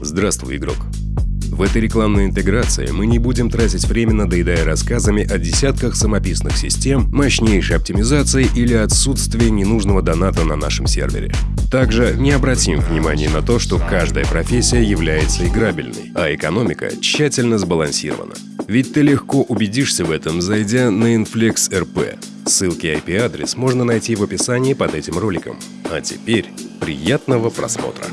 Здравствуй, игрок. В этой рекламной интеграции мы не будем тратить время, надоедая рассказами о десятках самописных систем, мощнейшей оптимизации или отсутствии ненужного доната на нашем сервере. Также не обратим внимания на то, что каждая профессия является играбельной, а экономика тщательно сбалансирована. Ведь ты легко убедишься в этом, зайдя на Inflex RP. Ссылки и IP-адрес можно найти в описании под этим роликом. А теперь приятного просмотра.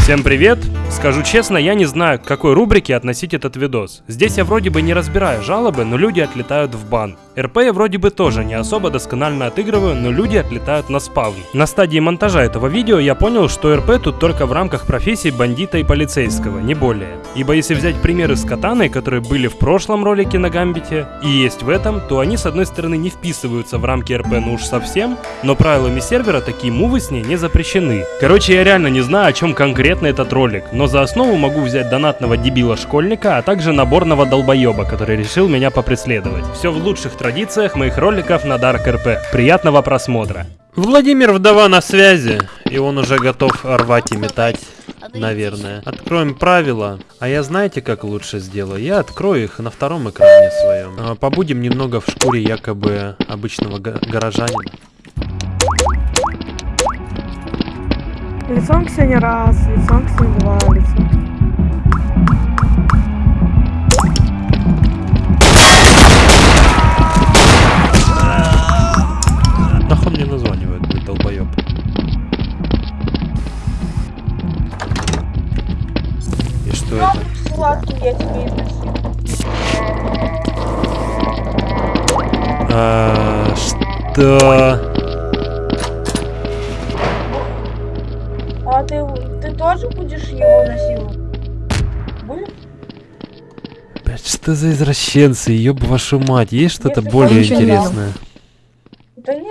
Всем привет! Скажу честно, я не знаю, к какой рубрике относить этот видос. Здесь я вроде бы не разбираю жалобы, но люди отлетают в бан. РП я вроде бы тоже не особо досконально отыгрываю, но люди отлетают на спавн. На стадии монтажа этого видео я понял, что РП тут только в рамках профессий бандита и полицейского, не более. Ибо если взять примеры с катаной, которые были в прошлом ролике на Гамбите, и есть в этом, то они с одной стороны не вписываются в рамки РП ну уж совсем, но правилами сервера такие мувы с ней не запрещены. Короче, я реально не знаю, о чем конкретно этот ролик, но за основу могу взять донатного дебила-школьника, а также наборного долбоеба, который решил меня попреследовать. Все в лучших традициях моих роликов на Dark RP. Приятного просмотра. Владимир Вдова на связи, и он уже готов рвать и метать, наверное. Откроем правила, а я знаете, как лучше сделаю? Я открою их на втором экране своем. А, Побудем немного в шкуре якобы обычного го- горожанина. Лицом к Ксении раз, лицом к два, лицом. Что это? Сладкий я тебе изнасилую. А, что? А ты, ты тоже будешь его насиловать? Блядь, что за извращенцы, ёб вашу мать, есть что-то более интересное? Да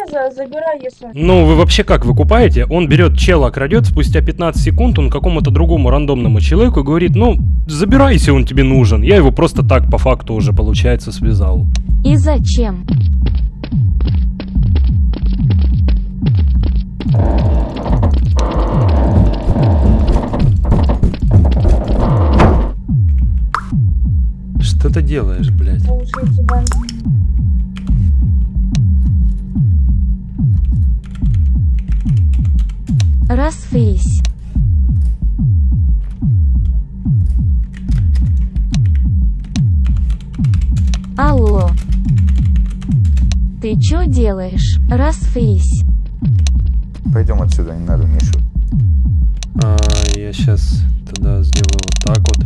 за, забирай, если... Ну, вы вообще как выкупаете? Он берет чела, крадет, спустя 15 секунд он какому-то другому рандомному человеку говорит, ну, забирай, если он тебе нужен. Я его просто так, по факту, уже, получается, связал. И зачем? Что ты делаешь, блядь? Расфрись. Алло. Ты чё делаешь? Расфрись. Пойдем отсюда, не надо Мишу. А, я сейчас тогда сделаю вот так вот.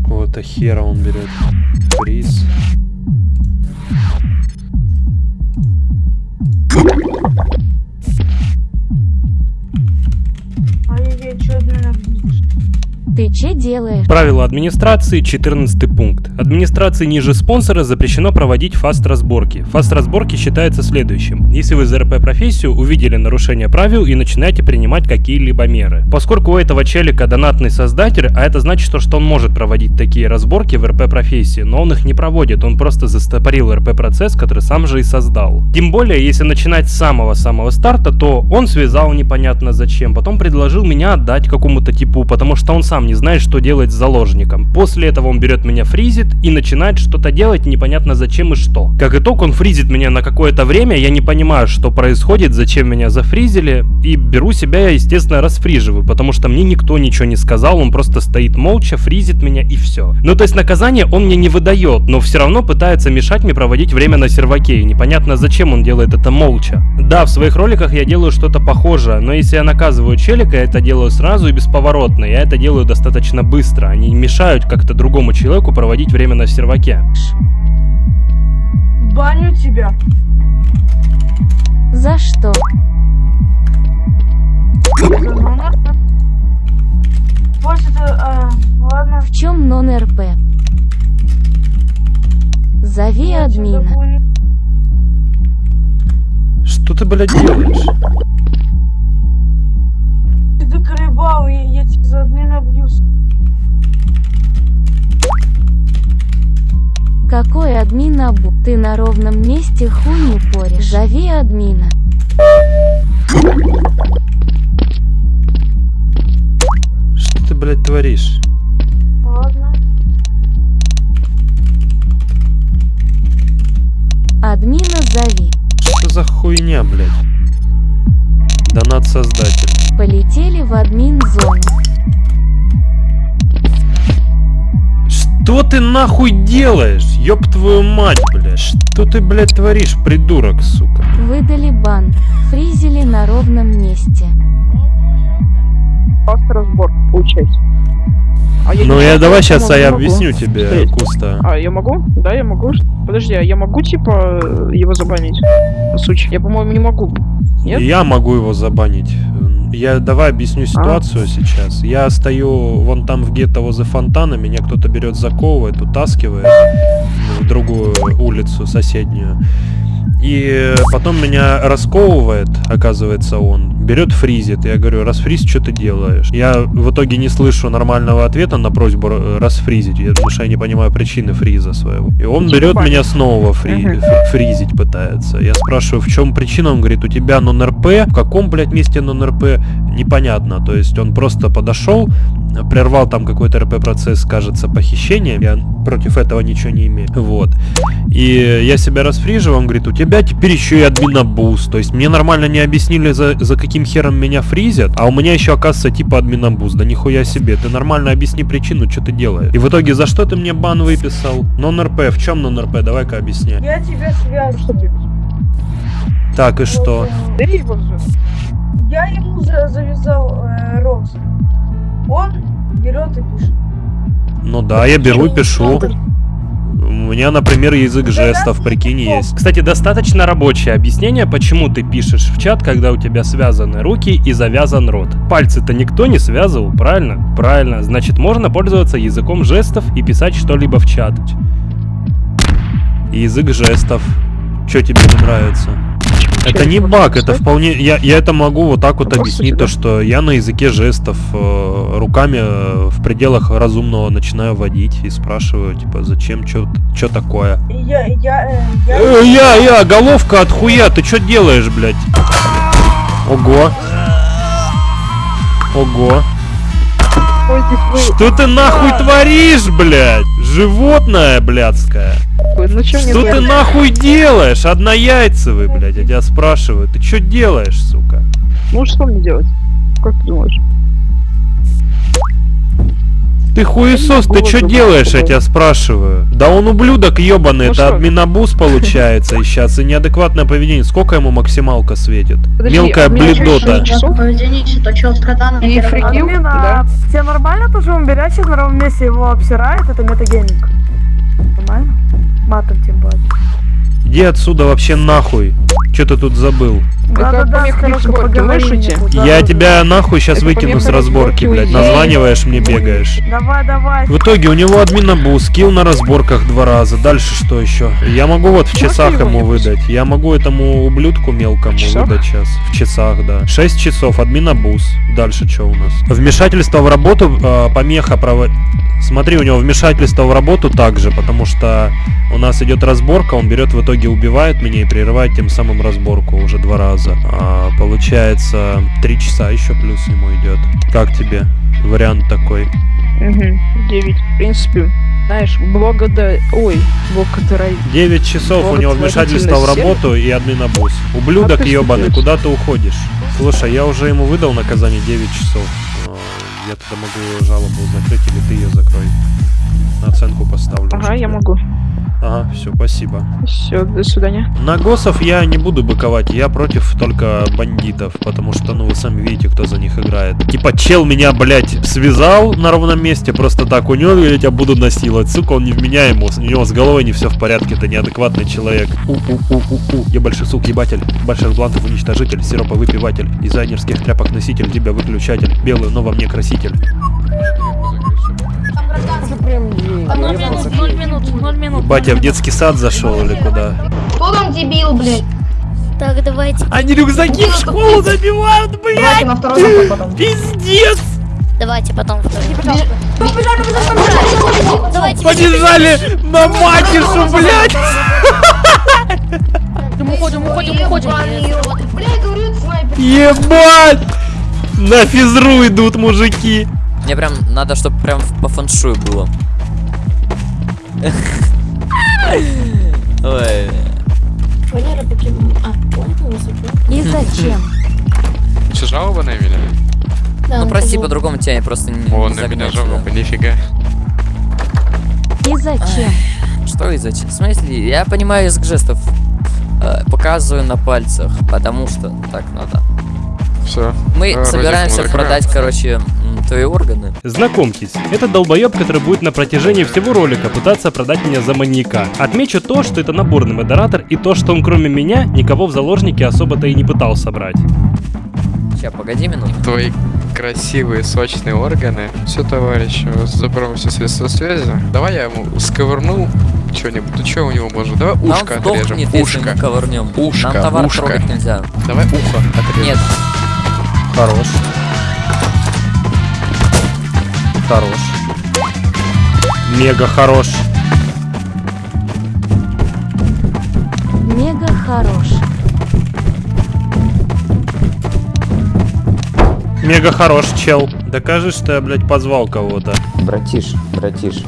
Какого-то хера он берет. Фриз. Ты че делаешь? Правило администрации, 14 пункт. Администрации ниже спонсора запрещено проводить фаст-разборки. Фаст-разборки считается следующим. Если вы за РП-профессию увидели нарушение правил и начинаете принимать какие-либо меры. Поскольку у этого челика донатный создатель, а это значит, то, что он может проводить такие разборки в РП-профессии, но он их не проводит, он просто застопорил РП-процесс, который сам же и создал. Тем более, если начинать с самого-самого старта, то он связал непонятно зачем, потом предложил меня отдать какому-то типу, потому что он сам не знает, что делать с заложником. После этого он берет меня фризит и начинает что-то делать непонятно зачем и что. Как итог, он фризит меня на какое-то время, я не понимаю, что происходит, зачем меня зафризили, и беру себя, я, естественно, расфриживаю, потому что мне никто ничего не сказал, он просто стоит молча, фризит меня и все. Ну, то есть наказание он мне не выдает, но все равно пытается мешать мне проводить время на серваке, и непонятно зачем он делает это молча. Да, в своих роликах я делаю что-то похожее, но если я наказываю челика, я это делаю сразу и бесповоротно, я это делаю достаточно быстро, они мешают как-то другому человеку проводить время на серваке. Баню тебя. За что? После это, а, ладно. В чем нон-РП? Зови админа. Что ты, блядь, делаешь? Ты доколебал, я, я тебе за админа бьюсь. Какой админ Абу? Ты на ровном месте хуй не поришь. Зови админа. Что ты, блядь, творишь? Ладно. Админа зови. Что за хуйня, блядь? Донат создатель. Полетели в админ зону. Что ты нахуй делаешь? Ёб твою мать, блядь. Что ты, блядь, творишь, придурок, сука? Выдали бан. Фризили на ровном месте. Просто разбор, получается. А я Ну я давай сейчас могу, я могу. объясню тебе, Стоять. Куста. А, я могу? Да, я могу. Подожди, а я могу, типа, его забанить? Сучи. Я, по-моему, не могу. Нет? Я могу его забанить. Я давай объясню ситуацию сейчас. Я стою вон там в гетто возле фонтана, меня кто-то берет, заковывает, утаскивает в другую улицу соседнюю. И потом меня расковывает, оказывается, он. Берет фризит. Я говорю, расфриз, что ты делаешь? Я в итоге не слышу нормального ответа на просьбу э, расфризить, я- потому что я не понимаю причины фриза своего. И он берет меня снова фри- фризить пытается. Я спрашиваю, в чем причина? Он говорит, у тебя нон-РП. В каком, блядь, месте нон-РП? Непонятно. То есть он просто подошел, прервал там какой-то РП-процесс, кажется, похищением. Я против этого ничего не имею. Вот. И я себя расфриживаю, он говорит, у тебя теперь еще и админобуз. То есть мне нормально не объяснили, за, за каким хером меня фризят, а у меня еще, оказывается, типа админобуз. Да нихуя себе, ты нормально объясни причину, что ты делаешь. И в итоге, за что ты мне бан выписал? Нон-РП, в чем нон-РП? Давай-ка объясняй. Я тебя связываю. Что ты? Так, и что? Я ему за- завязал э, рост. Он берет и пишет. Ну да, я беру и пишу. У меня, например, язык жестов, прикинь, есть. Кстати, достаточно рабочее объяснение, почему ты пишешь в чат, когда у тебя связаны руки и завязан рот. Пальцы-то никто не связывал, правильно? Правильно. Значит, можно пользоваться языком жестов и писать что-либо в чат. Язык жестов. Что тебе не нравится? Это не баг, это вполне... Я, я это могу вот так вот объяснить, то, что я на языке жестов э, руками э, в пределах разумного начинаю водить и спрашиваю, типа, зачем, что такое? И я, я, э, я... Э, я, я, головка от хуя, ты что делаешь, блядь? Ого. Ого. Ой. Что ты нахуй творишь, блядь? Животное блядское. Вы- Ну чё мне Что ты делать? нахуй делаешь? Однояйцевый, блядь, я тебя спрашиваю. Ты что делаешь, сука? Ну что мне делать? Как ты думаешь? Ты хуесос, ты что делаешь, я такой. тебя спрашиваю? Да он ублюдок ебаный, Ну это что? админобуз получается и сейчас, и неадекватное поведение. Сколько ему максималка светит? Подожди, Мелкая а бледота. что, что, И фрикил? Да. тебе нормально то, что он берет сейчас на ровном месте его обсирает? Это метагейминг. Нормально? Матом тем более. Иди отсюда вообще нахуй. Что ты тут забыл? Поговори слышите? мне тут, Я да, тебя нахуй сейчас Это выкину с разборки, блядь. Названиваешь мне, бегаешь. да. Давай, давай. В итоге у него админобуз, скилл на разборках два раза. Дальше что еще? Я могу вот в часах ему выдать. Я могу этому ублюдку мелкому выдать сейчас. В часах, да. 6 часов, админобуз. Дальше что у нас? Вмешательство в работу, э, помеха право... Смотри, у него вмешательство в работу также, потому что у нас идет разборка, он берет в итоге убивает меня и прерывает тем самым разборку уже два раза. А, получается, три часа еще плюс ему идет. Как тебе? Вариант такой. Угу. 9. В принципе, знаешь, благодаря... Ой, благодаря... 9 часов у него вмешательство в работу и админобуз. Ублюдок А ебаный, куда ты уходишь? Слушай, я уже ему выдал наказание 9 часов. А, Я тогда могу жалобу закрыть или ты ее закрой. На оценку поставлю. Ага, я могу. Ага, все, спасибо. Все, до свидания. На госов я не буду быковать, я против только бандитов, потому что, ну, вы сами видите, кто за них играет. Типа, чел меня, блядь, связал на ровном месте, просто так, у него я тебя буду насиловать. Сука, он невменяемый, у него с головой не все в порядке, это неадекватный человек. У-у-у-у-у, я большой сук ебатель, больших блантов уничтожитель, сиропа выпиватель, дизайнерских тряпок носитель, тебя выключатель, белый, но во мне краситель. Ноль минут, ноль минут, ноль минут. Батя в детский сад зашел или куда? Кто там дебил, блядь? Так, давайте. Они рюкзаки в школу забивают, блядь! Давайте на второй заход потом. Пиздец! Давайте потом второй. Побежали на матишу, блядь! Уходим, уходим, уходим. Ебать! На физру идут мужики. Мне прям надо, чтобы прям по фэншую было. Ой. И зачем? Что, жалобы навели? Ну прости, по-другому тебя я просто не О, не на меня жалобы, нифига. И зачем? Что и зачем? В смысле, я понимаю язык жестов. Э, Показываю на пальцах, потому что так надо. Все. Мы А, собираемся продать, короче, твои органы. Знакомьтесь, это долбоеб, который будет на протяжении всего ролика пытаться продать меня за маньяка. Отмечу то, что это наборный модератор и то, что он кроме меня никого в заложники особо-то и не пытался брать. Сейчас, погоди минуту. Твои красивые, сочные органы. Все, товарищ, забрал все средства связи. Давай я ему сковырну что-нибудь. Ну что у него может? Давай Нам ушко отрежем. сдохнет, если Ушко. мы ковырнем. Ушко, Нам товар ушко. трогать нельзя. Давай ухо отрежем. Нет, Хорош. Хорош. Мега хорош. Мега хорош. Мега хорош, чел. Докажи, что я, блядь, позвал кого-то. Братиш, братиш.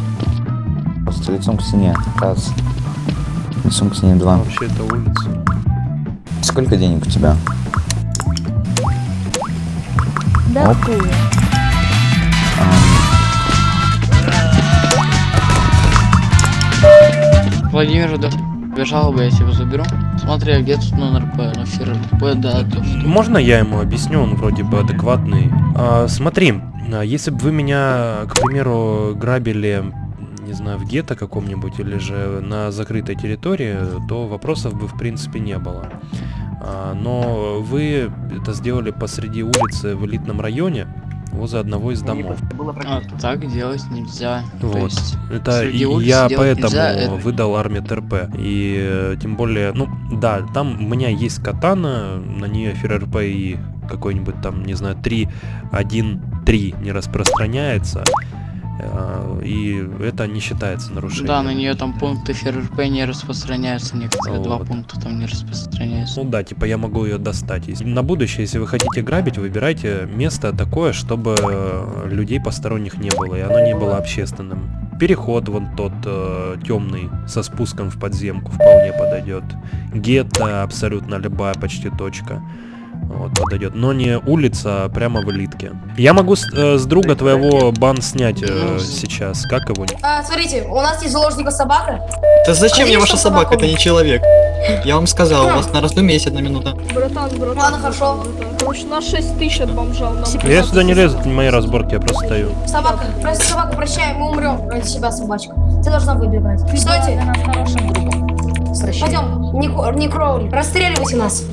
Просто лицом к стене. Раз. Лицом к стене два. Вообще, это улица. Сколько денег у тебя? Да Оп. хуя. Владимир, да. Бежал бы, я тебя заберу. Смотри, а где тут на РП, на фир РП, да, то что. Можно я ему объясню, он вроде бы адекватный. А, смотри, а, если бы вы меня, к примеру, грабили, не знаю, в гетто каком-нибудь или же на закрытой территории, то вопросов бы в принципе не было. А, но вы это сделали посреди улицы в элитном районе, возле одного из домов. А, так делать нельзя. То Вот. есть, Это я поэтому нельзя, это- выдал армии ТРП. И э, тем более, ну да, там у меня есть катана, на нее ФРРП и какой-нибудь там, не знаю, 3, 1, 3 не распространяется. Э, И это не считается нарушением. Да, на нее там пункты ФРРП не распространяются, некоторые два Вот. пункта там не распространяются. Ну да, типа я могу ее достать. Если- На будущее, если вы хотите грабить, выбирайте место такое, чтобы э, людей посторонних не было, и оно не было общественным. Переход вон тот темный со спуском в подземку вполне подойдет. Гетто абсолютно любая почти точка. Вот, подойдет. Но не улица, а прямо в элитке. Я могу с, э, с друга твоего бан снять э, сейчас. Как его? А, смотрите, у нас есть заложника собака. Да зачем мне ваша собака? Это не человек. Я вам сказал, у вас на раздумье есть одна минута. Братан, братан. Ладно, хорошо. Короче, на 6 тысяч от бомжа. Я сюда не лезу, это не мои разборки, я просто стою. Собака, просто собака, прощай, мы умрем ради себя, собачка. Ты должна выбегать. Стойте. Пойдем, не кроули. Расстреливайте нас.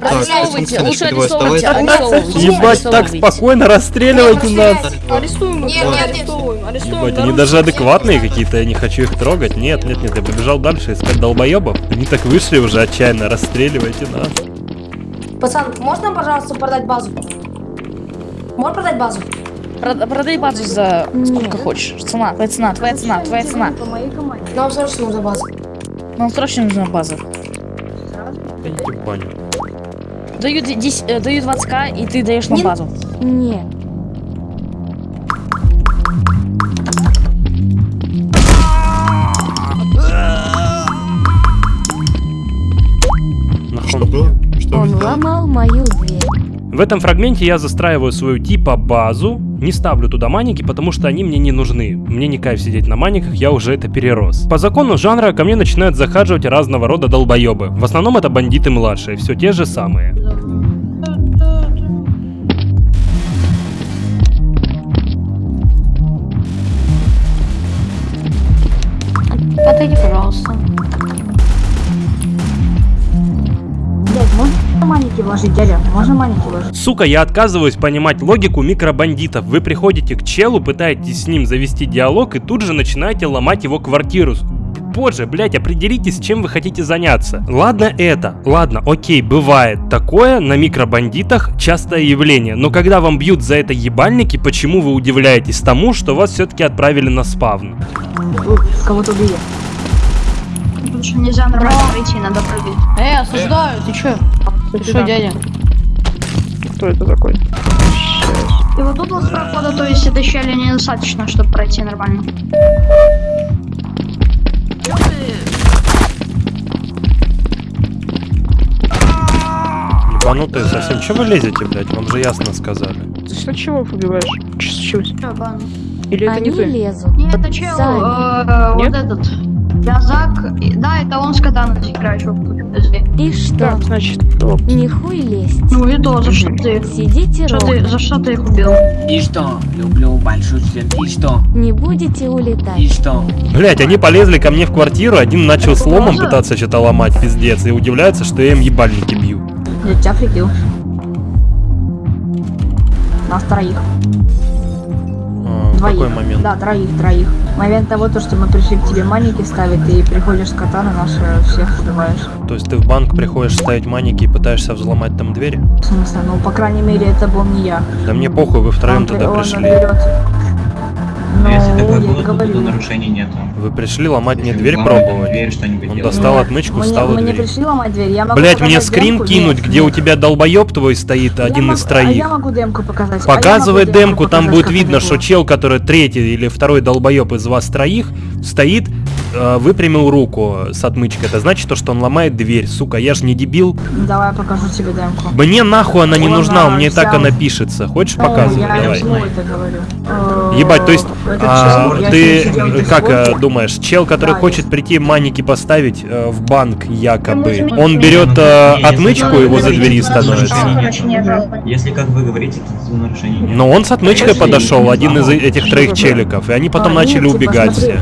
Александр, Лучше арестовывайте. Арестовывайте. Ебать, так спокойно расстреливайте нас. Арестуем их, Нет, арестовываем, арестуем. Ебать, они даже адекватные какие-то, я не хочу их трогать. Нет, нет, нет, я побежал дальше искать долбоебов. Они так вышли уже отчаянно, расстреливайте нас. Пацан, можно, пожалуйста, продать базу? Можно продать базу? Продай базу за сколько хочешь. Цена, твоя цена, твоя цена, твоя цена. По моей команде. Нам срочно нужна база. Нам срочно нужна база. Идите в баню. Даю, ди- дес- э, даю 20к, и ты даешь нам Не- базу. Нет. Нахуй. было? Что Он ломал мою дверь. В этом фрагменте я застраиваю свою типа базу, не ставлю туда маники, потому что они мне не нужны. Мне не кайф сидеть на маниках, я уже это перерос. По закону жанра ко мне начинают захаживать разного рода долбоебы. В основном это бандиты младшие, все те же самые. Отойди, пожалуйста. Можно маники вложить, дядя? Можно маники вложить? Сука, я отказываюсь понимать логику микробандитов. Вы приходите к челу, пытаетесь с ним завести диалог и тут же начинаете ломать его квартиру. позже, блять, определитесь, чем вы хотите заняться. Ладно это, ладно, окей, бывает. Такое на микробандитах частое явление. Но когда вам бьют за это ебальники, почему вы удивляетесь тому, что вас все-таки отправили на спавн? Кого-то убили. Потому что нельзя нормально пройти, надо прыгать. Эй, осуждаю, ты чё? Ты что, дядя? Кто это такой? И вот тут вот прохода, то есть это щели недостаточно, чтобы пройти нормально. Чё ты? Ебанутые совсем. Че вы лезете, блядь? Вам же ясно сказали. Ты что чего убиваешь? Че случилось? Чё? Или это не Они ты? лезут. Не, это чел, Сами. э, вот Нет? этот. Язак. И- Да, это он с катаной подожди. И что? Так, значит, оп. Не хуй лезть. Ну и то, за что ты? Сидите Что ты, за что ты их убил? И что? Люблю большой член. И что? Не будете И улетать. что? Блять, они полезли ко мне в квартиру, один начал сломом пытаться что-то ломать, пиздец, и удивляются, что я им ебальники бью. Я тебя прикрыл. Нас троих. Двоих. какой момент? Да, троих, троих. Момент того, то, что мы пришли к тебе маники ставить, ты приходишь с катана, наши всех убиваешь. То есть ты в банк приходишь ставить маники и пытаешься взломать там двери? В смысле, ну, по крайней мере, это был не я. Да мне похуй, вы втроем Он туда он пришли. берет. Ну, Если такое было, то тут нарушений нету. Вы пришли ломать мне дверь пробовать? Дверь, Он делать. достал отмычку, встал не двери. пришли ломать дверь, я могу Блять, мне скрин демку. кинуть, Нет, где у тебя долбоеб твой стоит, Я один из А троих. я могу демку показать. а Показывай демку, там показать, будет видно, что чел, который третий или второй долбоеб из вас троих, стоит, э, выпрямил руку с отмычкой. Это значит, то, что он ломает дверь. Сука, я ж не дебил. Давай я покажу тебе демку. Мне нахуй она не Она нужна, у меня и так она пишется. Хочешь Ну, показывай? я Давай. это говорю. Ебать, то есть, а, чел, ты как Дискорде. думаешь, чел, который Да, хочет прийти маники поставить э, в банк якобы, он берет э, отмычку возле говорите, двери становится? Если как вы говорите, то нарушений нет. Но он с отмычкой подошел, один из этих троих челиков, и они потом А, начали типа, убегать все.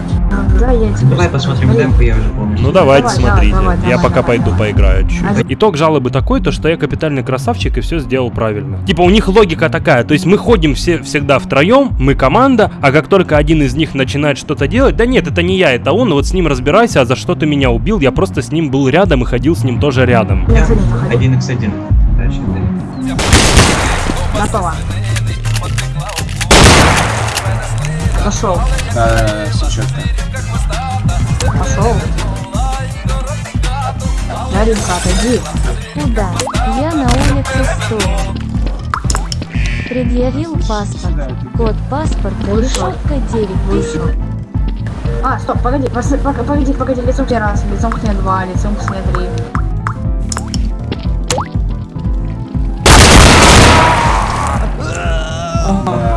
Да, я тебе Давай посмотрим смотри. демку, я уже помню. Ну давайте, Давай, смотрите. давай, давай, я давай, пока давай, пойду давай. поиграю чуть. А- Итог жалобы такой, то что я капитальный красавчик и все сделал правильно. Типа у них логика такая, то есть мы ходим все всегда втроем, мы команда, а как только один из них начинает что-то делать, да нет, это не я, это он, вот с ним разбирайся, а за что ты меня убил, я просто с ним был рядом и ходил с ним тоже рядом. Я за ним походи. 1x1. Дальше дверь. Готово. Пошел. Да, все четко. Пошел. Даринка, отойди. Куда? Я на улице стою. Предъявил паспорт. Код паспорта решетка 9 Вышел. А, стоп, погоди, погоди, погоди, лицом к тебе раз, лицом к тебе два, лицом к тебе три. Да, блядь.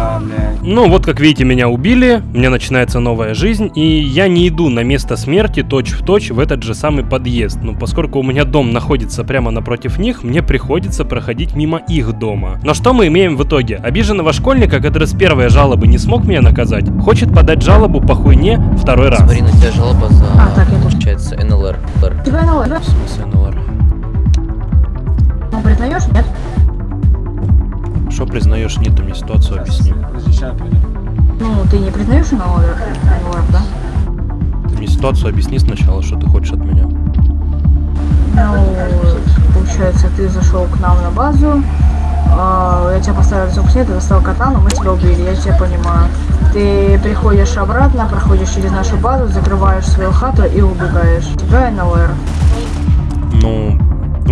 Ну вот как видите, меня убили, мне начинается новая жизнь, и я не иду на место смерти точь в точь в этот же самый подъезд. Ну поскольку у меня дом находится прямо напротив них, мне приходится проходить мимо их дома. Но что мы имеем в итоге? Обиженного школьника, который с первой жалобы не смог меня наказать, хочет подать жалобу по хуйне второй раз. Смотри, на тебя жалоба за, А, так, я тут. получается, НЛР. ЛР. Тебя на да? В смысле, НЛР? Ну, признаешь, нет? Что признаешь, мне ситуацию объясни. Ну, ты не признаешь на ОР, да? Ты мне ситуацию объясни сначала, что ты хочешь от меня. Ну, получается, ты зашел к нам на базу, а, я тебя поставил к тебе, ты достал катану, мы тебя убили, я тебя понимаю. Ты приходишь обратно, проходишь через нашу базу, закрываешь свою хату и убегаешь. Тебя НЛР. Ну,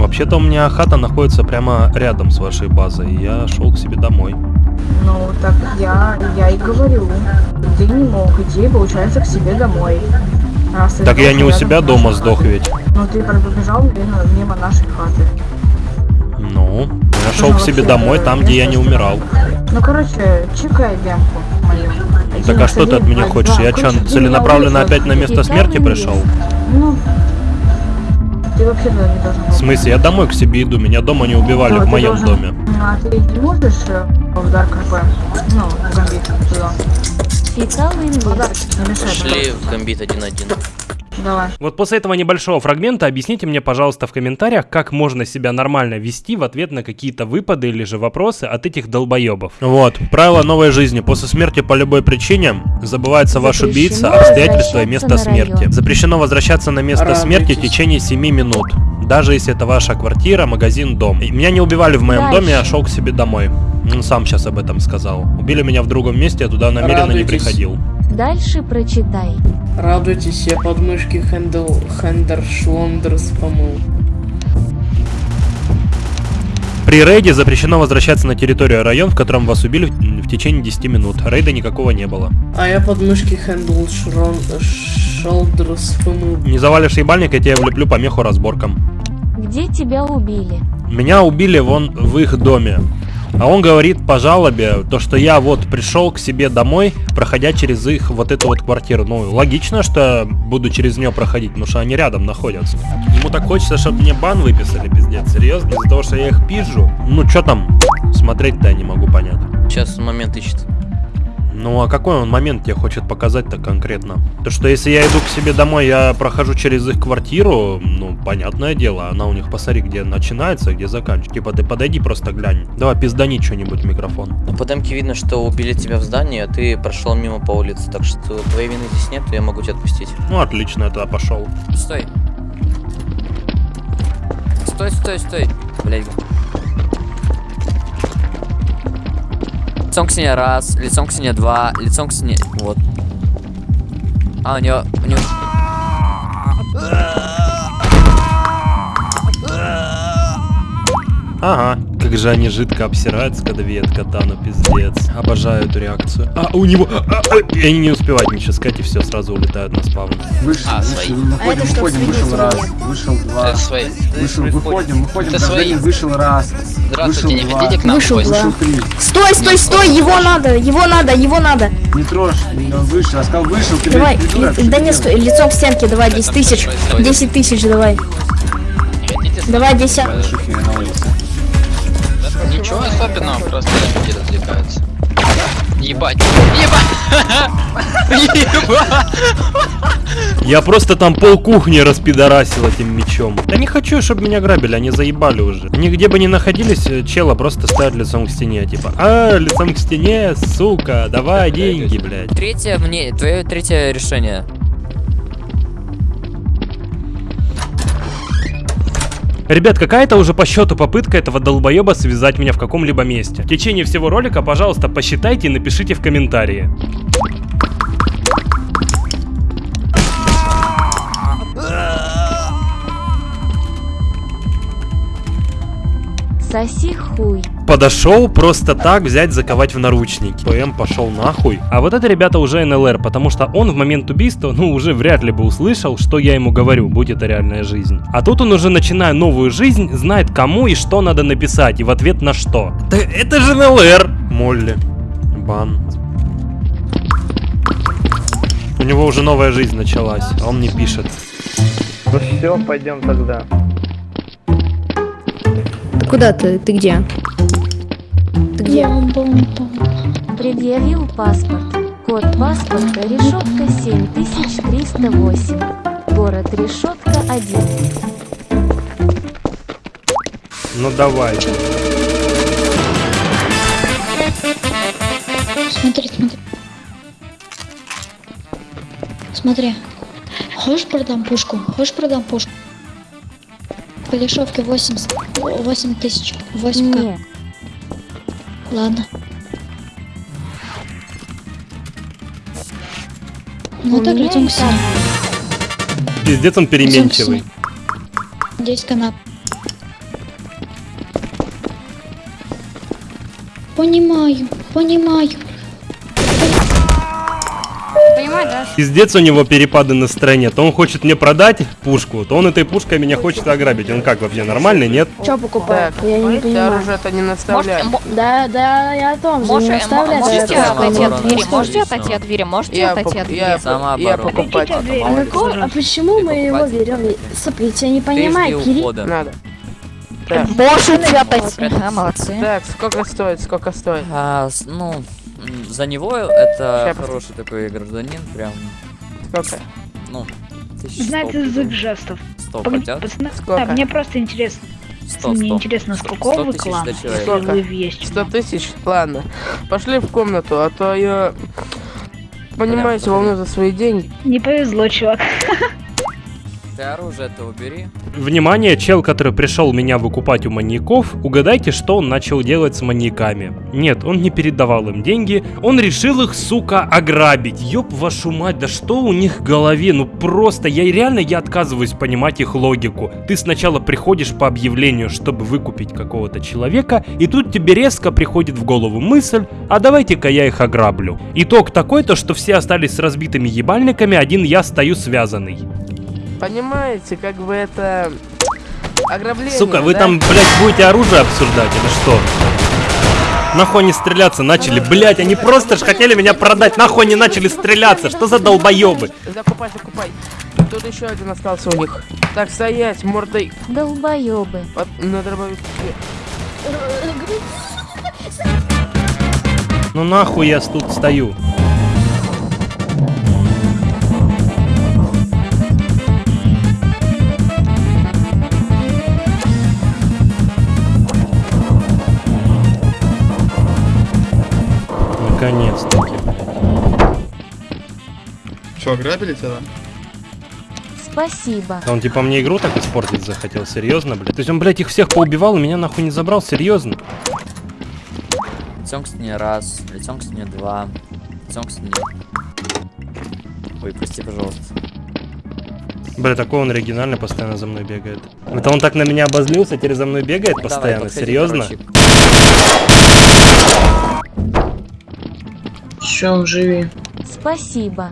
вообще-то у меня хата находится прямо рядом с вашей базой, я шел к себе домой. Ну, так я, я и говорю. Ты не мог идти, получается, к себе домой. Раз Так я не у себя дома сдох хатой. ведь. Ну, ты пробежал мимо, мимо нашей хаты. Ну, я шел Ну, к себе домой, там, где я не умирал. Ну, короче, чекай демку мою. Так а что ты от меня хочешь? Я что, целенаправленно опять на место смерти пришел? Ну, ты вообще туда не должен был. В смысле, я домой к себе иду, меня дома не убивали Ну, в моем должен- доме. А ты не можешь в Dark RP? Ну, в Гамбит туда. Фекал инвиз. Подарок, не мешай, Шли в гамбит 1-1. Давай. Вот после этого небольшого фрагмента объясните мне, пожалуйста, в комментариях, как можно себя нормально вести в ответ на какие-то выпады или же вопросы от этих долбоебов. Вот, правило новой жизни. После смерти по любой причине забывается ваш убийца, обстоятельства и место смерти. Запрещено возвращаться на место смерти в течение 7 минут. Даже если это ваша квартира, магазин, дом. И Меня не убивали в моем Дальше. доме, я шел к себе домой. Он сам сейчас об этом сказал. Убили меня в другом месте, я туда намеренно не Радуйтесь. приходил. Дальше прочитай. Радуйтесь, я подмышки хендл, хендер, Shoulders помыл. При рейде запрещено возвращаться на территорию район, в котором вас убили в, в течение 10 минут. Рейда никакого не было. А я подмышки хендл, шрон, шолдерс помыл. Не завалишь ебальник, я тебя влеплю по меху разборкам. Где тебя убили? Меня убили вон в их доме. А он говорит по жалобе, то что я вот пришел к себе домой, проходя через их вот эту вот квартиру. Ну, логично, что буду через нее проходить, потому что они рядом находятся. Ему так хочется, чтобы мне бан выписали, пиздец. Серьезно, из-за того, что я их пизжу. Ну, что там? Смотреть-то я не могу понять. Сейчас момент ищет. Ну, а какой он момент тебе хочет показать-то конкретно? То, что если я иду к себе домой, я прохожу через их квартиру, ну, понятное дело, она у них, посмотри, где начинается, где заканчивается. Типа, ты подойди, просто глянь. Давай, пиздани что-нибудь в микрофон. Ну, по демке видно, что убили тебя в здании, а ты прошел мимо по улице, так что твоей вины здесь нет, я могу тебя отпустить. Ну, отлично, я тогда пошел. Стой. Стой, стой, стой. Блядь. Лицом к стене раз, лицом к стене два, лицом к стене... Вот. А, у него... У него... Ага, как же они жидко обсираются, когда видят катану, пиздец. Обожаю эту реакцию. А, у него... а, а, и они не успевают ничего сказать, и все, сразу улетают на спавн. Вышел, А, вышел, свои. выходим, А выходим, вышел раз, вышел два, Это свои. вышел, выходим, выходим, Это свои. вышел раз, Здравствуйте, не вышел хотите два, к нам Вышел два. вышел три. Стой, стой, стой, его надо, его надо, его надо. Не трожь, он вышел, я сказал вышел, ты Давай, ли- что да не стой, лицом к стенке, давай, 10 тысяч, 10 тысяч, давай. Давай, 10. Ничего особенного, просто люди развлекаются. Ебать. Ебать! Ебать! Я просто там пол кухни распидорасил этим мечом. Я не хочу, чтобы меня грабили, они заебали уже. Они где бы ни находились, э, чела просто ставят лицом к стене, типа, а, лицом к стене, сука, давай деньги, блядь. Третье мне... Твое третье решение. Ребят, какая-то уже по счету попытка этого долбоеба связать меня в каком-либо месте. В течение всего ролика, пожалуйста, посчитайте и напишите в комментарии. Соси хуй. Подошел просто так взять, заковать в наручники. ПМ пошел нахуй. А вот это, ребята, уже НЛР, потому что он в момент убийства, ну, уже вряд ли бы услышал, что я ему говорю, будь это реальная жизнь. А тут он уже, начиная новую жизнь, знает кому и что надо написать, и в ответ на что. Да это же НЛР! Молли. Бан. У него уже новая жизнь началась, а он мне пишет. Ну все, пойдем тогда. Куда ты? Ты где? Ты где? Предъявил паспорт. Код паспорта решетка 7308. Город решетка 1. Ну давай. Смотри, смотри. Смотри. Хочешь продам пушку? Хочешь продам пушку? По дешевке 80, 8 тысяч. 8 к. Нет. Ладно. Ну так, и к стене. Пиздец он переменчивый. 10 канап. Понимаю, понимаю. Пиздец у него перепады настроения. То он хочет мне продать пушку, то он этой пушкой меня хочет ограбить. Он как вообще нормальный, нет? Что покупает? Я не понимаю. оружие-то не наставляет. Да, да, я о том же, не Можете, наставляй, можете да, это отойти от двери? Можете отойти от двери? Можете Я отойти от я двери? я покупать. А, почему мы его берем? Сопли, я не понимаю, Кирилл. Надо. Можете отойти. Ага, молодцы. Так, сколько стоит, сколько стоит? А, ну, за него это Ща, хороший такой гражданин, прям, Сколько? ну, Знает сто язык жестов. Сто пацаны, Сколько? да, мне просто интересно. Сто, мне сто. интересно, с Сто- какого вы клана, вы есть. 100 тысяч? Ладно. Пошли в комнату, а то я... Понимаете, волну за свои деньги. Не повезло, чувак. Ты оружие-то убери. Внимание, чел, который пришел меня выкупать у маньяков, угадайте, что он начал делать с маньяками. Нет, он не передавал им деньги, он решил их, сука, ограбить. Ёб вашу мать, да что у них в голове? Ну просто, я реально, я отказываюсь понимать их логику. Ты сначала приходишь по объявлению, чтобы выкупить какого-то человека, и тут тебе резко приходит в голову мысль, а давайте-ка я их ограблю. Итог такой-то, что все остались с разбитыми ебальниками, один я стою связанный. Понимаете, как бы это... Ограбление, Сука, вы да? там, блядь, будете оружие обсуждать или что? Нахуй они стреляться начали, блядь, они просто ж хотели меня продать, нахуй они начали стреляться, что за долбоебы? Закупай, закупай. Тут еще один остался у них. Так, стоять, мордой. Долбоебы. Под, на дробовике. Ну нахуй я тут стою? Наконец-таки. Что, ограбили тебя? Спасибо. А он типа мне игру так испортить захотел, серьезно, блядь? То есть он, блядь, их всех поубивал и меня нахуй не забрал, серьезно? Лицом к стене раз, лицом к стене два, лицом к стене. Ой, прости, пожалуйста. Бля, такой он оригинально постоянно за мной бегает. Это он так на меня обозлился, теперь за мной бегает Давай, постоянно, подходи, серьезно? короче. Че, он живи? Спасибо.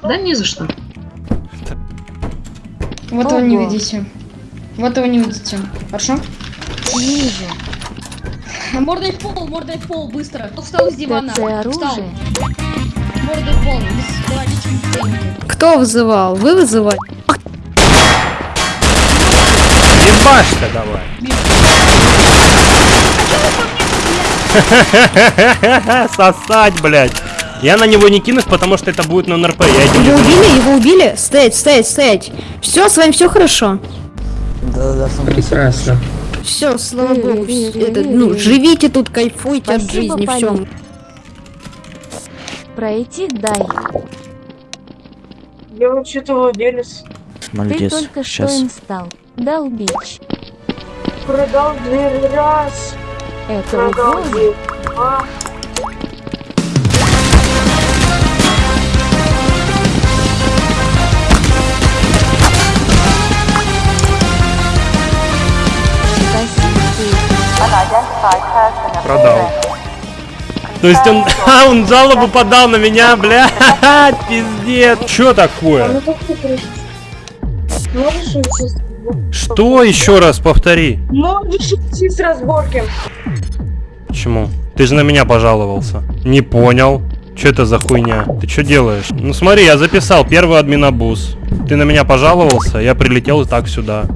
Да не за что. Вот его не Ого. видите. Вот его не видите. Хорошо? Вижу. Мордой в пол, мордой в пол, быстро. Кто встал из дивана? Встал. оружие. Мордой в пол. Кто вызывал? Вы вызывали? Ебашься давай. Сосать, блядь. Я на него не кинусь, потому что это будет на НРП. Я Его убили? Его убили? Стоять, стоять, стоять. Все, с вами все хорошо. Прекрасно. Все, слава богу. это, ну, живите тут, кайфуйте от жизни, все. Пройти дай. Я вообще-то владелец. Ты только что им стал. Долбич. Продал дверь раз. Это два. Продал. То есть он, а, он жалобу подал на меня, блядь, пиздец. Чё такое? пришел? Можешь уйти? с- Что еще раз повтори? Можешь уйти с разборки. Почему? Ты же на меня пожаловался. Не понял. Что это за хуйня? Ты что делаешь? Ну смотри, я записал первый админобус. Ты на меня пожаловался, я прилетел и так сюда.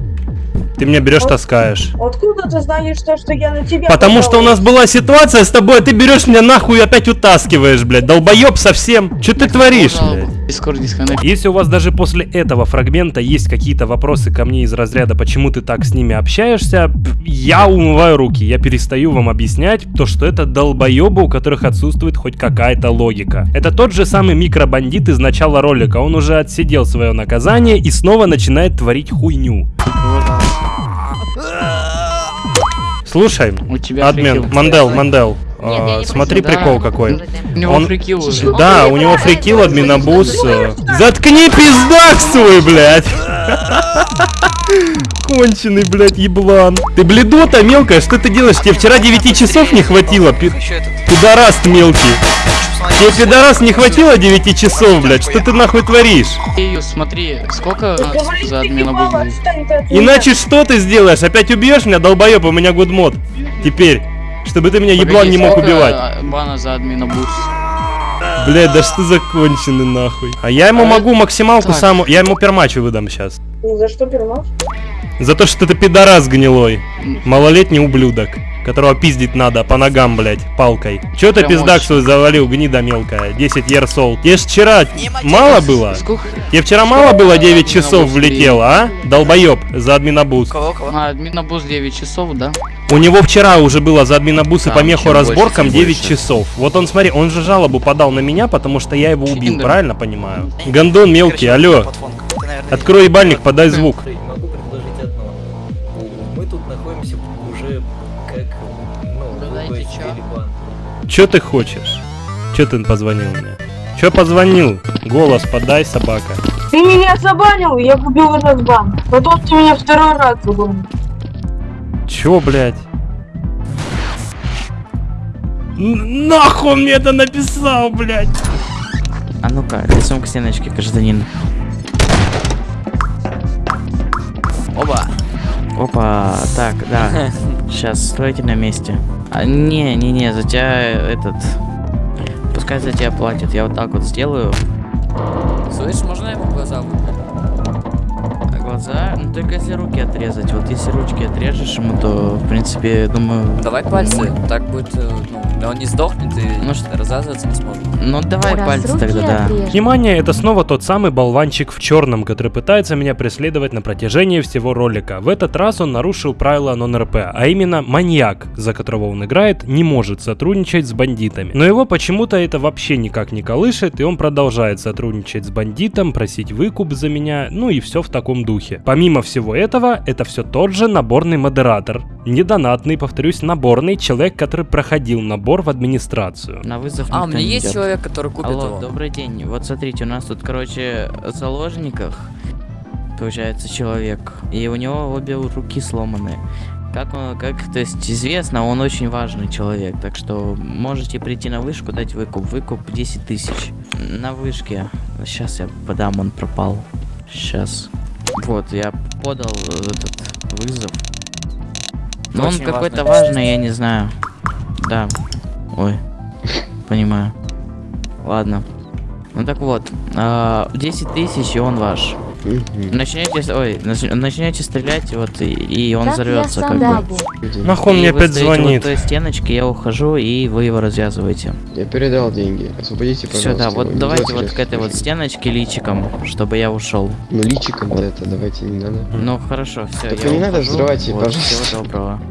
Ты меня берешь, таскаешь. Откуда ты знаешь то, что я на тебя Потому что у нас была ситуация с тобой, а ты берешь меня нахуй и опять утаскиваешь, блядь. Долбоеб совсем. Что ты творишь, блядь? Если у вас даже после этого фрагмента есть какие-то вопросы ко мне из разряда, почему ты так с ними общаешься, я умываю руки, я перестаю вам объяснять то, что это долбоебы, у которых отсутствует хоть какая-то логика. Это тот же самый микробандит из начала ролика, он уже отсидел свое наказание и снова начинает творить хуйню. Слушай, У тебя админ. Мандел, Мандел, Нет, а, смотри просил. прикол Да. какой. У него фрикил уже. Да, у него фрикил, админобус. э, Заткни пиздак свой, блядь! Конченый, блядь, еблан. Ты бледота мелкая, что ты делаешь? Тебе вчера 9 часов не хватило, пи- пидорас ты мелкий. Тебе, пидорас, не хватило 9 часов, блядь? Что ты нахуй творишь? Смотри, сколько за админа будет? Иначе что ты сделаешь? Опять убьешь меня, долбоеб, у меня гудмод. Теперь, чтобы ты меня еблан не мог убивать. а, Бана за админа бус. Блядь, да что законченный нахуй. А я ему могу максималку так. саму... Я ему пермачу выдам сейчас. За что перемог? За то, что ты пидорас гнилой. Малолетний ублюдок. Которого пиздить надо по ногам, блядь, палкой. Чё ты пиздак свой завалил, гнида мелкая? 10 ерсол. Тебе ж вчера мало было? Тебе вчера мало было 9 часов влетело, а? Долбоёб, за админобуз. А, админобуз 9 часов, да? У него вчера уже было за админобуз и Там по меху чем больше, разборкам тем 9 больше. часов. Вот он, смотри, он же жалобу подал на меня, потому что я его убил, правильно понимаю? Гондон мелкий, алло. Открой ебальник, подай звук. Чё ты хочешь? Чё ты позвонил мне? Чё позвонил? Голос подай, собака. Ты меня забанил, я купил этот бан. Потом ты меня второй раз забанил. Чё, блядь? Н- Нахуй мне это написал, блядь? А ну-ка, лицом к стеночке, гражданин. Оба. Опа, так, да. Сейчас, стойте на месте. А, не, не, не, за тебя этот... Пускай за тебя платят, я вот так вот сделаю. Слышь, можно ему глаза выпить? А глаза, ну только если руки отрезать. Вот если ручки отрежешь ему, то, в принципе, думаю... Давай пальцы, так будет, э, ну, он не сдохнет и Ну что- развязываться не сможет. Ну давай Раз пальцы тогда, да. отрежь. Внимание, это снова тот самый болванчик в черном, который пытается меня преследовать на протяжении всего ролика. В этот раз он нарушил правила нон-РП, а именно маньяк, за которого он играет, не может сотрудничать с бандитами. Но его почему-то это вообще никак не колышет, и он продолжает сотрудничать с бандитом, просить выкуп за меня, ну и все в таком духе. Помимо всего этого, это все тот же наборный модератор. Недонатный, повторюсь, наборный человек, который проходил набор в администрацию. На вызов А, у меня есть идет. человек, который купит Алло, его. добрый день. Вот смотрите, у нас тут, короче, в заложниках получается человек, и у него обе руки сломаны. Как он, как, то есть известно, он очень важный человек, так что можете прийти на вышку, дать выкуп. Выкуп 10 тысяч. На вышке. Сейчас я подам, он пропал. Сейчас. Вот, я подал этот вызов. Но он какой-то важный, я не знаю. Да. Ой. Понимаю. Ладно. Ну так вот, а, 10 тысяч и он ваш. Начнете, с- ой, нач- начнете стрелять, вот, и, и он Так я взорвется, как бы. Нахуй он мне опять Вот звонит? в той стеночке, я ухожу, и вы его развязываете. Я передал деньги. Освободите, Все, пожалуйста. да, вот его. Давайте вот к этой вот стеночке личиком, чтобы я ушел. Ну, личиком вот это давайте не надо. Ну хорошо, все. Только не надо взрывать, вот, пожалуйста. Всего доброго.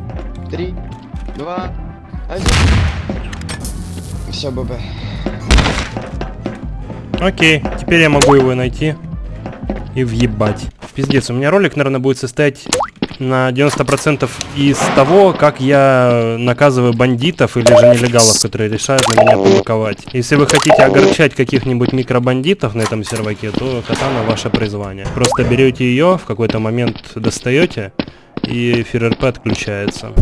Три, два, один. Все, ББ. Окей, теперь я могу его найти и въебать. Пиздец, у меня ролик, наверное, будет состоять на 90% из того, как я наказываю бандитов или же нелегалов, которые решают на меня побаковать. Если вы хотите огорчать каких-нибудь микробандитов на этом серваке, то катана ваше призвание. Просто берете ее, в какой-то момент достаете, и ФРРП отключается.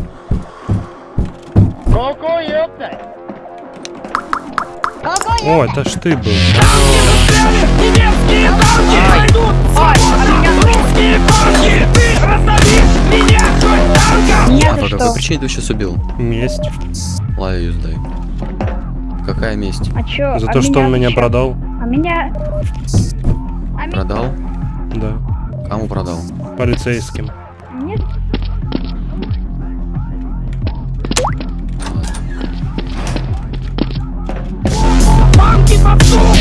О, это ж ты был. А по какой причине ты сейчас убил? Месть. Лаю сдай. Какая месть? А чё? За а то, что он меня чё? продал. А меня... А. Продал? Да. Кому продал? Полицейским. keep my soul.